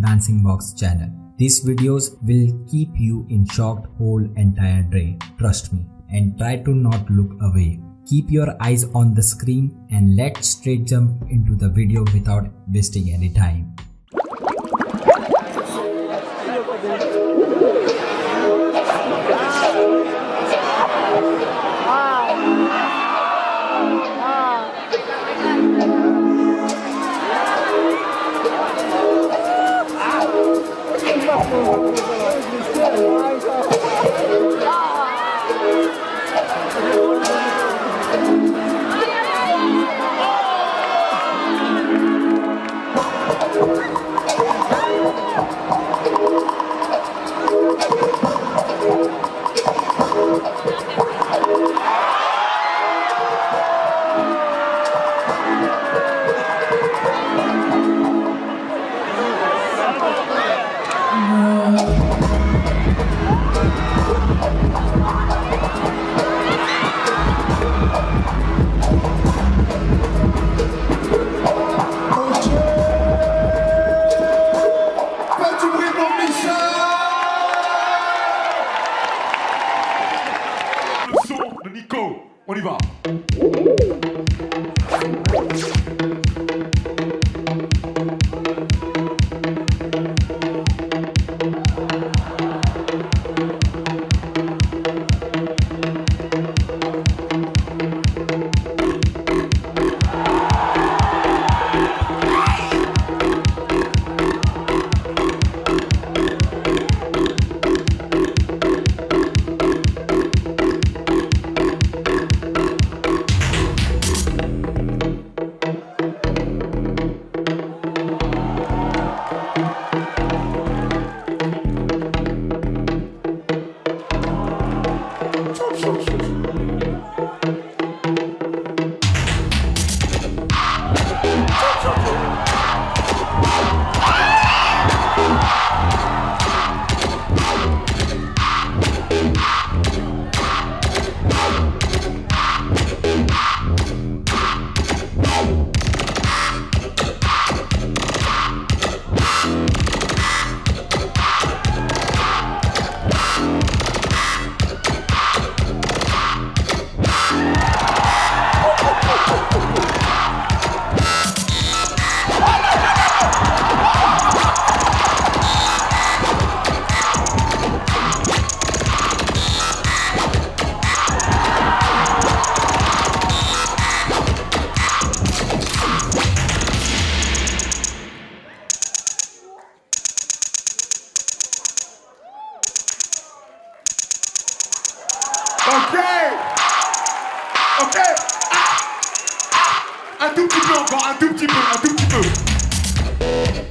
Dancing Box channel. These videos will keep you in shocked whole entire day. Trust me and try to not look away. Keep your eyes on the screen and let's straight jump into the video without wasting any time. Nico, on y va Ok Ok Ah. Ah. Un tout petit peu encore, un tout petit peu, un tout petit peu